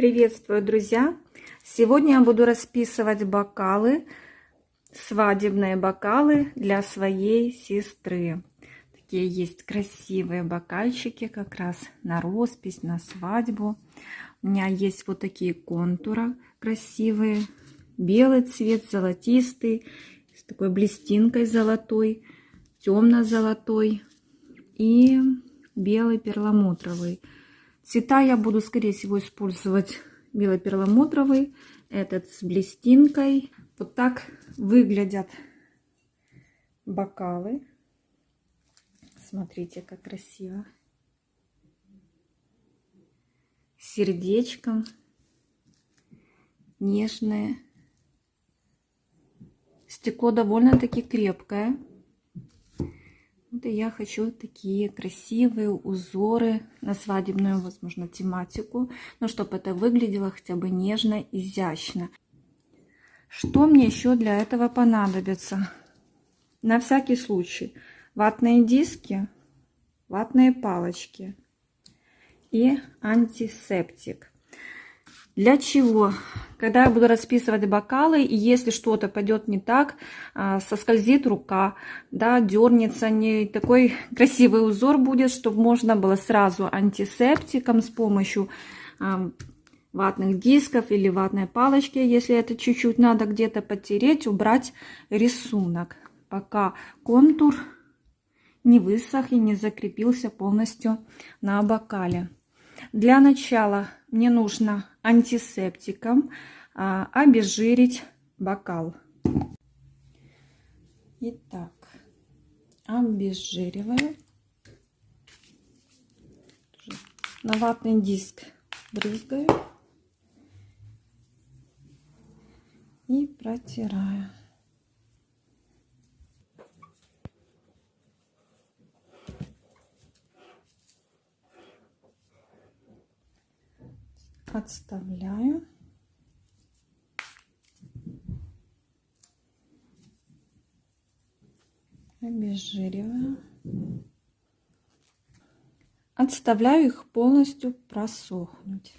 Приветствую, друзья! Сегодня я буду расписывать бокалы, свадебные бокалы для своей сестры. Такие есть красивые бокальчики как раз на роспись, на свадьбу. У меня есть вот такие контуры красивые. Белый цвет, золотистый, с такой блестинкой золотой, темно-золотой и белый перламутровый. Цвета я буду, скорее всего, использовать бело-перламутровый, этот с блестинкой. Вот так выглядят бокалы. Смотрите, как красиво. Сердечком. Нежное. Стекло довольно-таки крепкое. Я хочу такие красивые узоры на свадебную, возможно, тематику. Но чтобы это выглядело хотя бы нежно, изящно. Что мне еще для этого понадобится? На всякий случай. Ватные диски, ватные палочки и антисептик. Для чего? Когда я буду расписывать бокалы, и если что-то пойдет не так, а, соскользит рука, да, дернется, не такой красивый узор будет, чтобы можно было сразу антисептиком с помощью а, ватных дисков или ватной палочки, если это чуть-чуть надо где-то потереть, убрать рисунок, пока контур не высох и не закрепился полностью на бокале. Для начала мне нужно антисептиком а, обезжирить бокал. Итак, обезжириваю. На ватный диск брызгаю и протираю. Отставляю. Обезжириваю. Отставляю их полностью просохнуть.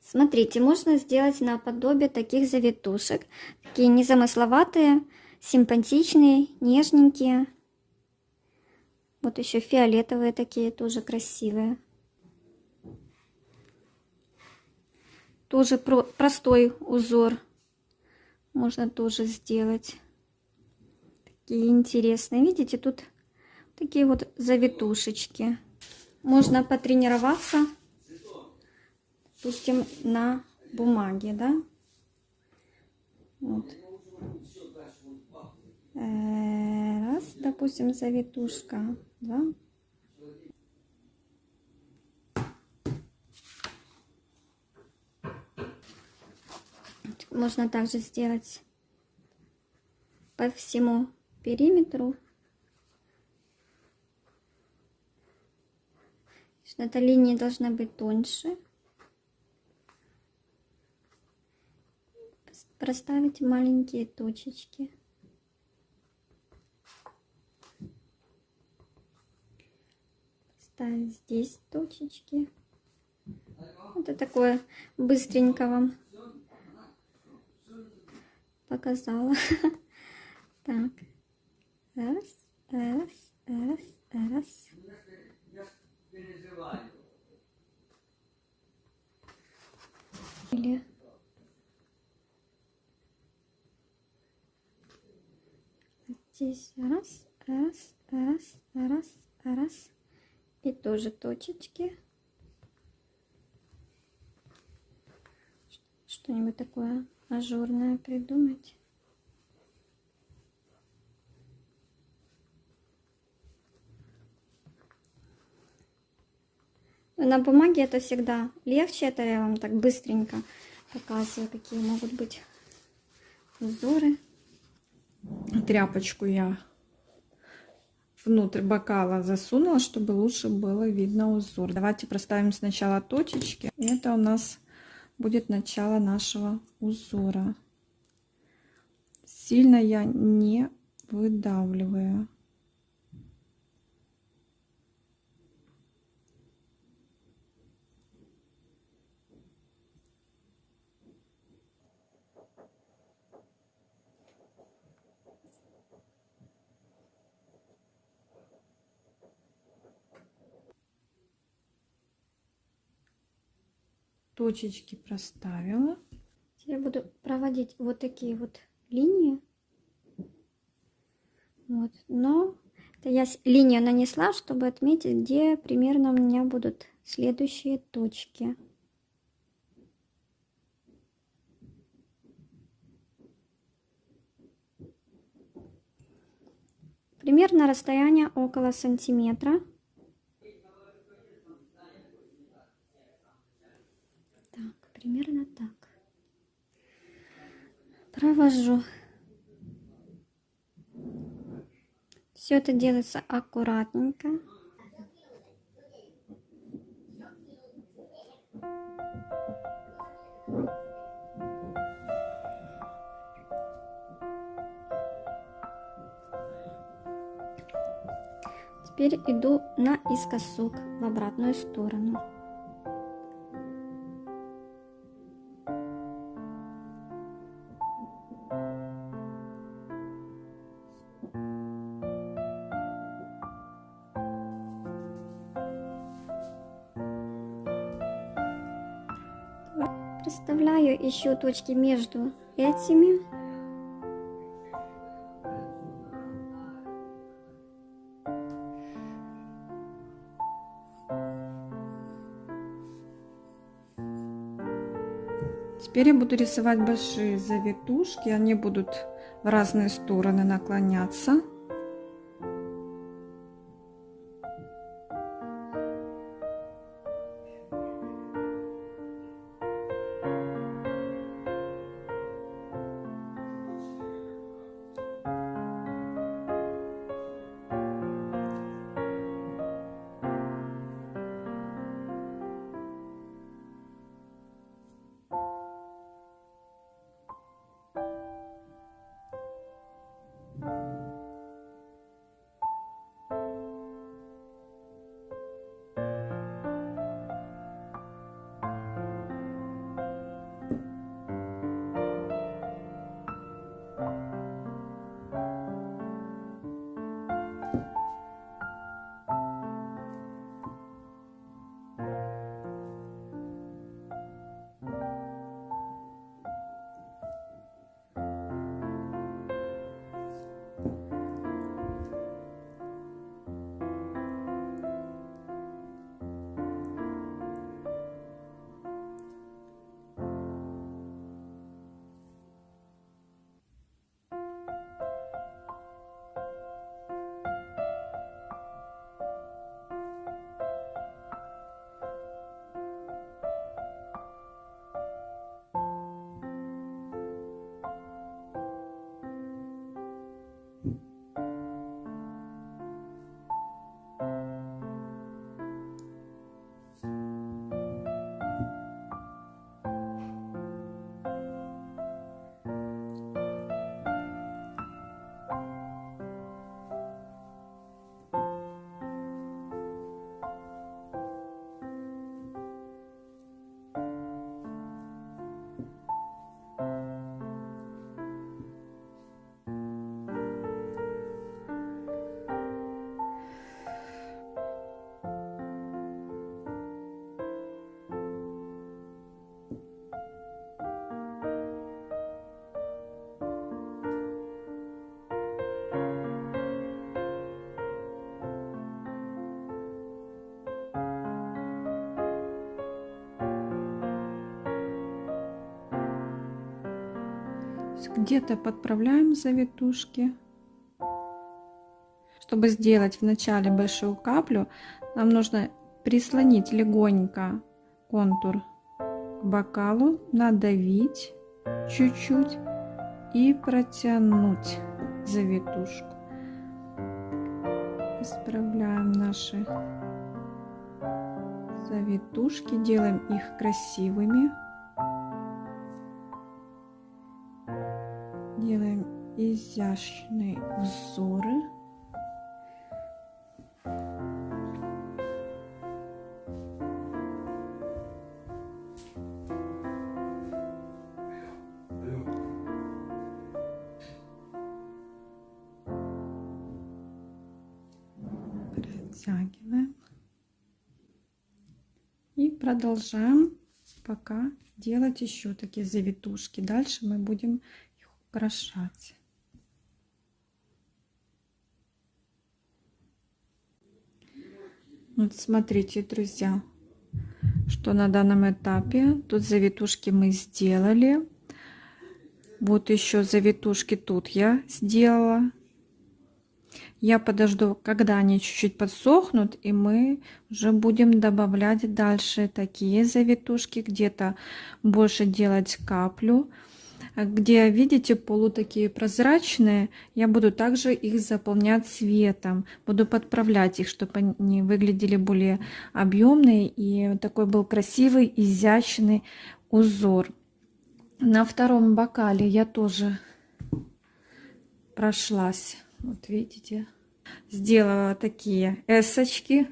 Смотрите, можно сделать наподобие таких завитушек. Такие незамысловатые, симпатичные, нежненькие. Вот еще фиолетовые такие, тоже красивые. Тоже про простой узор можно тоже сделать. Такие интересные. Видите, тут такие вот завитушечки. Можно потренироваться, допустим, на бумаге, да? Вот. Э, раз, допустим, завитушка, два. Можно также сделать по всему периметру. Эта линия должна быть тоньше. Проставить маленькие точечки. Ставить здесь точечки. Это такое быстренько вам показала. Так. Раз, раз, раз, раз. Или здесь раз, раз, раз, раз, раз. И тоже точечки. Что-нибудь такое ажурное придумать. На бумаге это всегда легче, это я вам так быстренько показываю, какие могут быть узоры. Тряпочку я внутрь бокала засунула, чтобы лучше было видно узор. Давайте проставим сначала точечки. Это у нас будет начало нашего узора. Сильно я не выдавливаю. Точечки проставила. Я буду проводить вот такие вот линии. Вот. Но это я линию нанесла, чтобы отметить, где примерно у меня будут следующие точки. Примерно расстояние около сантиметра. Так, примерно так. Провожу. Все это делается аккуратненько. Теперь иду наискосок в обратную сторону. Представляю еще точки между этими. Теперь я буду рисовать большие завитушки. Они будут в разные стороны наклоняться. Где-то подправляем завитушки. Чтобы сделать вначале большую каплю, нам нужно прислонить легонько контур к бокалу, надавить чуть-чуть и протянуть завитушку. Исправляем наши завитушки, делаем их красивыми. Изящные узоры. Протягиваем. И продолжаем пока делать еще такие завитушки. Дальше мы будем их украшать. Вот смотрите, друзья, что на данном этапе. Тут завитушки мы сделали. Вот еще завитушки тут я сделала. Я подожду, когда они чуть-чуть подсохнут, и мы уже будем добавлять дальше такие завитушки, где-то больше делать каплю. Где, видите, полу такие прозрачные, я буду также их заполнять цветом. Буду подправлять их, чтобы они выглядели более объемные и такой был красивый, изящный узор. На втором бокале я тоже прошлась. Вот видите, сделала такие эсочки,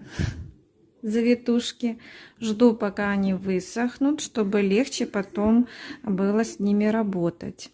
завитушки. Жду, пока они высохнут, чтобы легче потом было с ними работать.